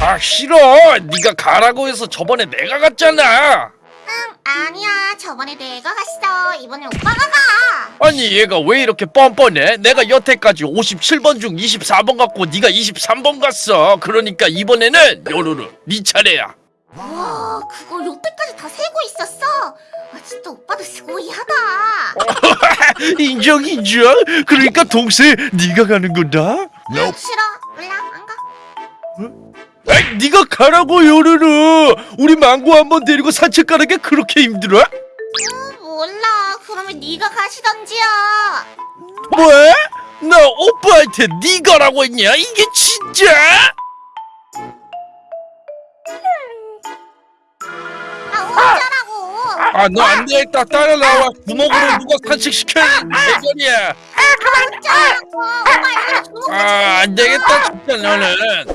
아 싫어. 네가 가라고 해서 저번에 내가 갔잖아. 응 아니야. 저번에 내가 갔어. 이번에 오빠가 가. 아니 얘가 왜 이렇게 뻔뻔해? 내가 여태까지 57번 중 24번 갔고 네가 23번 갔어. 그러니까 이번에는 요루루 네 차례야. 와 그걸 여태까지 다 세고 있었어? 아 진짜 오빠도 스고이하다. 인정 인정. 그러니까 동생 네가 가는 거다 응, 싫어 아, 네가 가라고 요루루. 우리 망고 한번 데리고 산책 가는 게 그렇게 힘들어? 응, 몰라. 그러면 네가 가시던지요. 뭐? 나 오빠한테 네 가라고 했냐? 이게 진짜? 아 어쩌라고? 아너 안 되겠다 따라 나와. 구멍으로 누가 산책 시켜야 대결이야? 어쩌라고 오빠 이거 주먹 아 안 되겠다 진짜 너는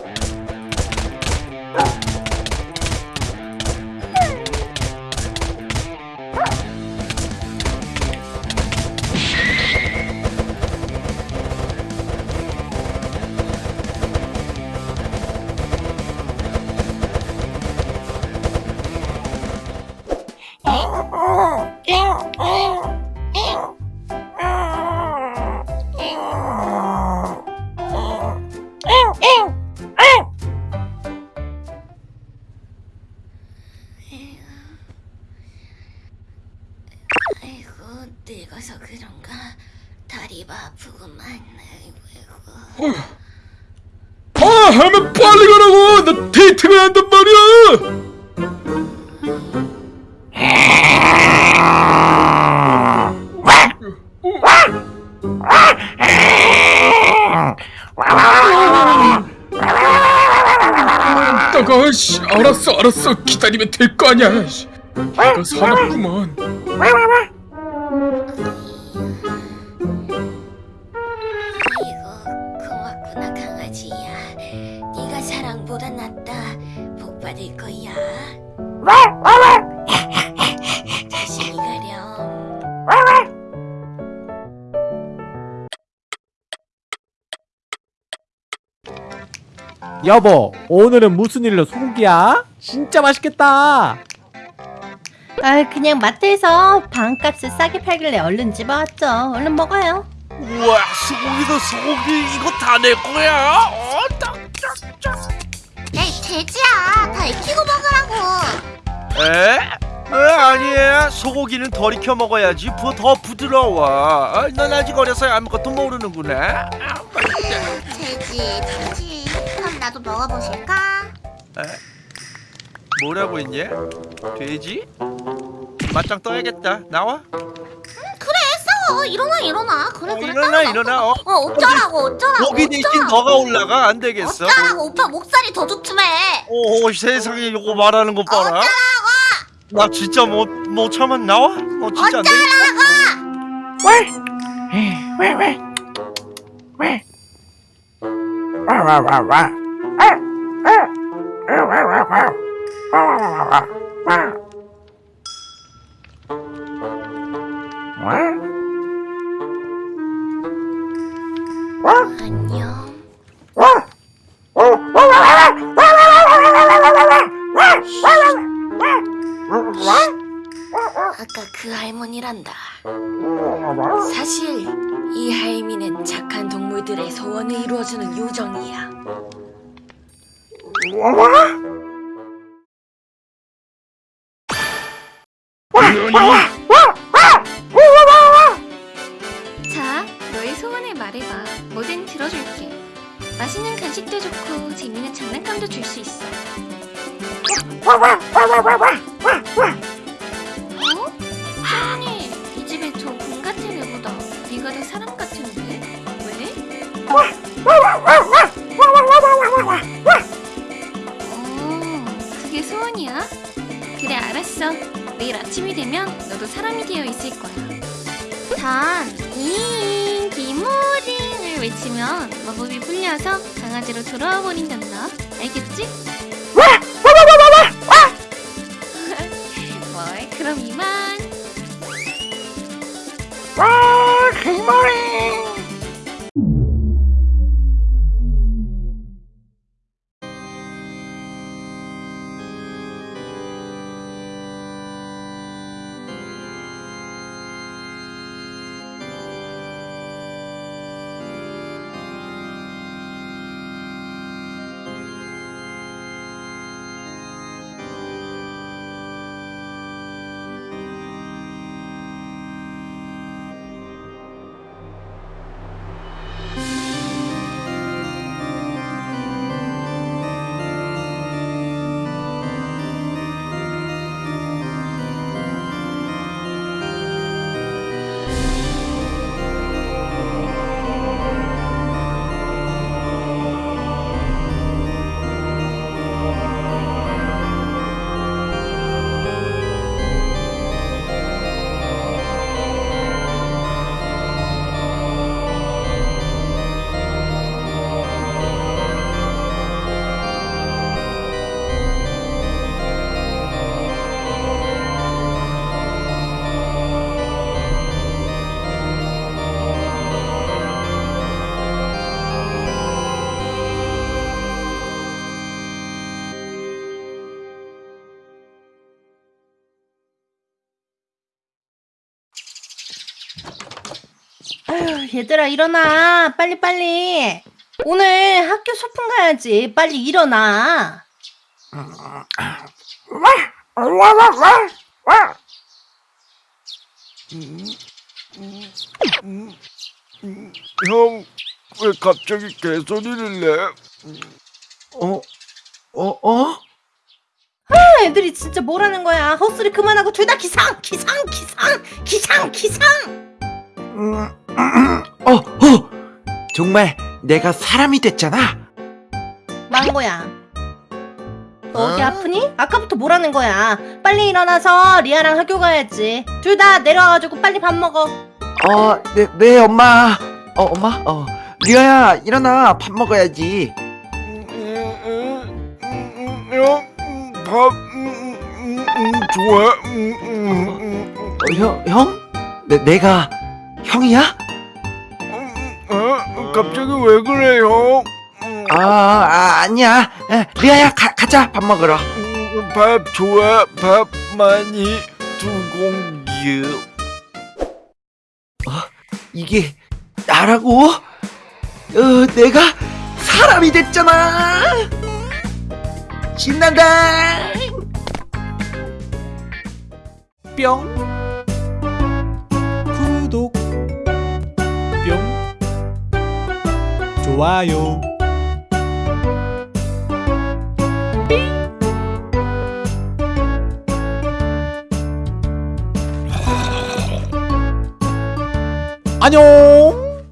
아이고 늙어서 그런가? 다리가 아프구만. 아이고. 아 하면 빨리 가라고! 나 데이트가 한단 말이야! 이따가 씨 알았어 알았어. 기다리면 될 거 아니야 씨. 내가 사납구만 자신이 가렴 여보, 오늘은 무슨 일로 소고기야? 진짜 맛있겠다. 아 그냥 마트에서 반값을 싸게 팔길래 얼른 집어왔죠. 얼른 먹어요. 우와 소고기도 소고기 이거 다 내 거야? 어, 돼지야 다 익히고 먹으라고 에? 에 아니에요 소고기는 덜 익혀 먹어야지 부, 더 부드러워 아, 넌 아직 어려서 아무것도 모르는구나 돼지 돼지 그럼 나도 먹어보실까? 뭐라고 했냐? 돼지? 맞짱 떠야겠다 나와? 싸워 일어나 일어나. 그래 어, 그래. 일어나, 따라가. 일어나, 어. 어 어쩌라고 어쩌라고 고기 대신 어쩌라고. 너가 올라가? 안 되겠어. 어쩌라고 오빠 목살이 더 좋다며 오 세상에 이거 말하는 거 봐라. 어쩌라고. 나 진짜 못, 못 참아 나와? 어 진짜 안 되겠다. 어쩌라고. 안녕 아까 그 할머니란다 사실 이 할미는 착한 동물들의 소원을 이루어주는 요정이야 자, 너의 소원을 말해봐. 뭐든 들어줄게. 맛있는 간식도 좋고 재미있는 장난감도 줄 수 있어. 어? 아침이 되면 너도 사람이 되어 있을 거야. 단, 이, 디모딩을 외치면 마법이 풀려서 강아지로 돌아와 버린단다. 알겠지? 뭘, 그럼 이만. 와 기모리 아휴, 얘들아 일어나. 빨리 빨리. 오늘 학교 소풍 가야지. 빨리 일어나. 형, 왜 갑자기 개소리를 내? 어? 어? 어? 아, 애들이 진짜 뭐라는 거야. 헛소리 그만하고 둘 다 기상, 기상, 기상, 기상, 기상. 음, 어? 어? 정말 내가 사람이 됐잖아 망고야. 어디 아프니? 아까부터 뭐라는 거야. 빨리 일어나서 리아랑 학교 가야지. 둘 다 내려와가지고 빨리 밥 먹어. 어, 네, 네 엄마 어, 엄마? 어 리아야 일어나 밥 먹어야지 형, 밥 좋아. 어, 형? 형? 내, 내가 형이야? 어? 갑자기 왜 그래, 형? 아, 아 아니야 에, 리아야 가, 가자 밥 먹으러 밥 좋아. 밥 많이 두 공기. 이게 나라고? 어, 내가 사람이 됐잖아 신난다 뿅 좋아요. 안녕